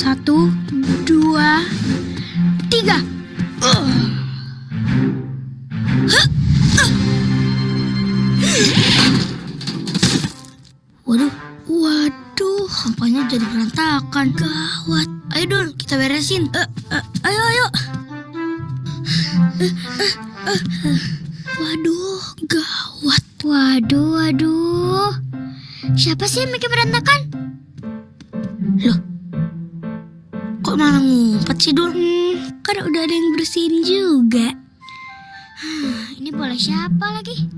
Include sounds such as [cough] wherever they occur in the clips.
Satu, dua, tiga. Waduh, waduh, sampahnya jadi berantakan. Gawat. Ayo Dul, kita beresin. Eh, eh, ayo, ayo. Eh, eh. Waduh, gawat. Waduh, waduh. Siapa sih yang bikin berantakan? Kok malah ngumpet sih Dul? Hmm, Kan udah ada yang bersihin juga. ini bola siapa lagi?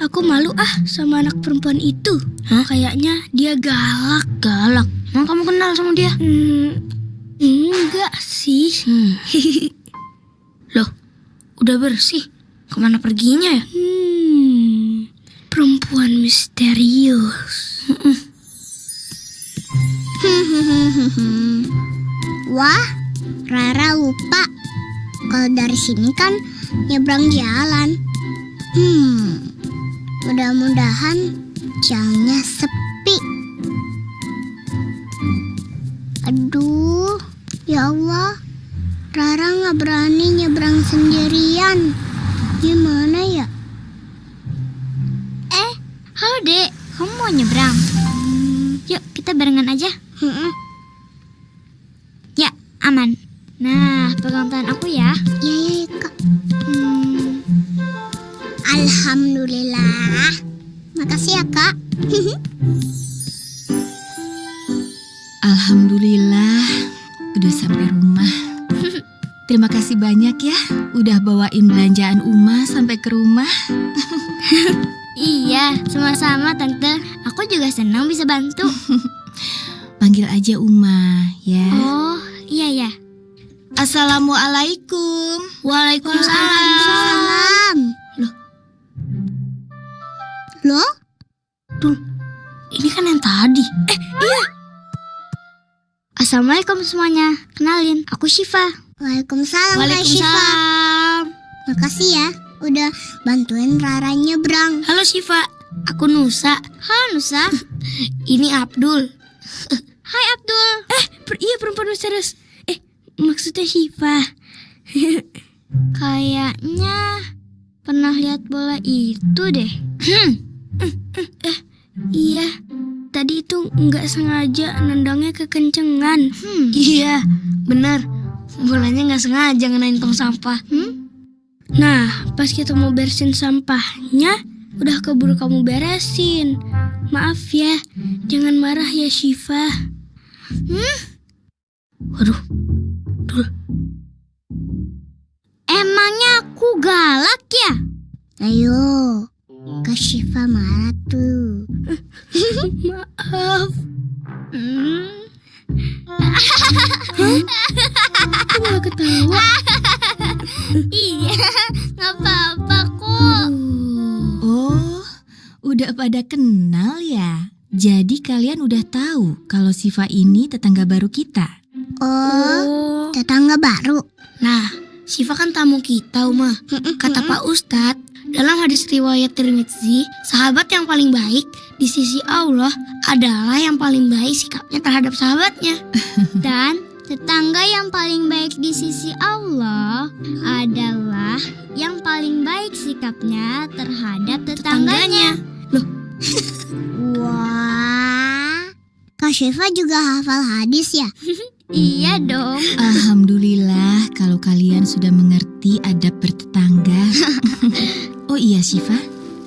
Aku malu ah sama anak perempuan itu. Hah? Kayaknya dia galak. Galak? Emang kamu kenal sama dia? Hmm, enggak sih. Hmm. [laughs] Loh, udah bersih. Ke mana perginya ya? Hmm, Kalau dari sini kan nyebrang jalan. Hmm, mudah-mudahan jalannya sepi. Aduh, ya Allah. Rara nggak berani nyebrang sendirian. Gimana ya? Eh, halo dek, kamu mau nyebrang? Yuk, kita barengan aja. Hmm, Ya, aman. Nah, pegang tangan aku ya. ya ya ya, kak. Hmm, Alhamdulillah. Makasih ya kak. [laughs] Alhamdulillah, udah sampai rumah. [laughs] Terima kasih banyak ya, udah bawain belanjaan Uma sampai ke rumah. [laughs] iya, sama-sama tante. Aku juga senang bisa bantu. Panggil aja Uma, ya. Oh, iya ya. Assalamualaikum. Waalaikumsalam. Salam. Loh. Loh? Ini kan yang tadi. Eh, Assalamualaikum semuanya. Kenalin, aku Syifa. Waalaikumsalam, Kak Syifa. Waalaikumsalam. Makasih ya udah bantuin Rara nyebrang. Halo Syifa, aku Nusa. Halo Nusa. [laughs] Ini Abdul. Hai Abdul. Eh, per- iya perempuan misterius. Maksudnya Syifa. [laughs] Kayaknya pernah lihat bola itu deh. Eh, [clears throat] iya. Tadi itu nggak sengaja nendangnya kekencengan. Hmm. Iya, benar. Bolanya nggak sengaja ngenain tong sampah. Hmm? Nah, pas kita mau bersihin sampahnya, udah keburu kamu beresin. Maaf ya, jangan marah ya Syifa. Hmm? Waduh, aku galak ya? Ayo, Kak Syifa marah tuh. maaf. Hmm. Kok malah ketawa? Iya, nggak apa-apa kok. Oh, udah pada kenal ya? Jadi kalian udah tahu kalau Siva ini tetangga baru kita. Oh, Oh. tetangga baru. Nah, Syifa kan tamu kita, Uma. Kata Pak Ustadz, dalam hadis riwayat Tirmidzi, sahabat yang paling baik di sisi Allah adalah yang paling baik sikapnya terhadap sahabatnya. [laughs] Dan tetangga yang paling baik di sisi Allah adalah yang paling baik sikapnya terhadap tetangganya. [laughs] Wah, Kak Syifa juga hafal hadis ya? [laughs] Iya dong. Alhamdulillah kalau kalian sudah mengerti adab bertetangga. [laughs] oh iya Siva,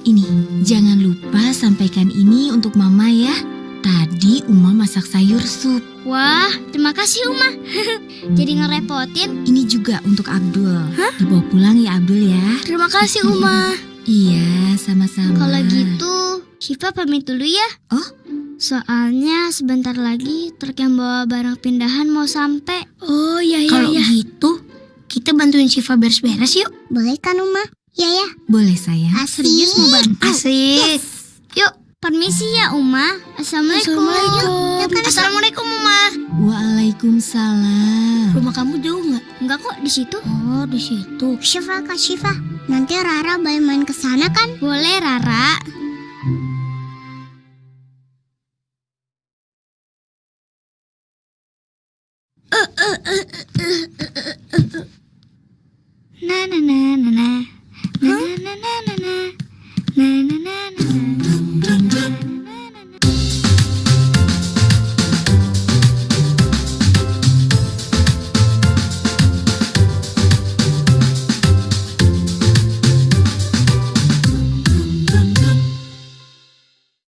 ini jangan lupa sampaikan ini untuk Mama ya. Tadi Uma masak sayur sup. Wah, terima kasih Uma. [laughs] Jadi ngerepotin. Ini juga untuk Abdul. Dibawa pulang ya Abdul ya. Terima kasih, Uma. Iya, sama-sama. Kalau gitu, Syifa pamit dulu ya. Oh? Soalnya sebentar lagi truk yang bawa barang pindahan mau sampai. Oh, ya, ya, Kalau ya. gitu, kita bantuin Syifa beres-beres yuk. Boleh kan Uma? Ya ya, Boleh sayang. asik. Serius mau bantu? Asik. Yuk, permisi ya Uma. Assalamualaikum. Assalamualaikum. Assalamualaikum, Uma. Waalaikumsalam. Rumah kamu jauh nggak? Enggak kok di situ. Oh, di situ. Syifa, Kak Syifa. Nanti Rara boleh main ke sana kan? Boleh Rara. 啦啦啦啦啦。